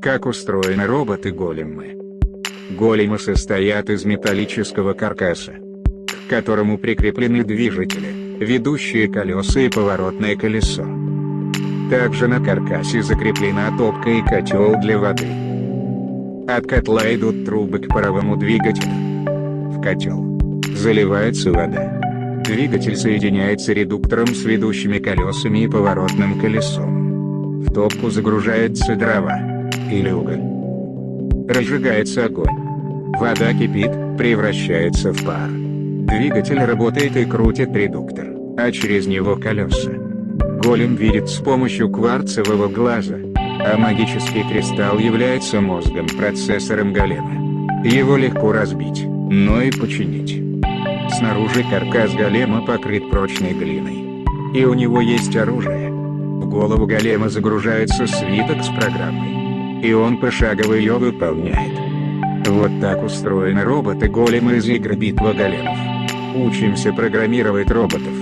Как устроены роботы-големы? Големы состоят из металлического каркаса, к которому прикреплены движители, ведущие колеса и поворотное колесо. Также на каркасе закреплена топка и котел для воды. От котла идут трубы к паровому двигателю. В котел заливается вода. Двигатель соединяется редуктором с ведущими колесами и поворотным колесом. В топку загружается дрова или уголь. Разжигается огонь. Вода кипит, превращается в пар. Двигатель работает и крутит редуктор, а через него колеса. Голем видит с помощью кварцевого глаза, а магический кристалл является мозгом процессором голема. Его легко разбить, но и починить. Снаружи каркас голема покрыт прочной глиной. И у него есть оружие. В голову голема загружается свиток с программой и он пошагово ее выполняет. Вот так устроены роботы-големы из игры «Битва големов». Учимся программировать роботов.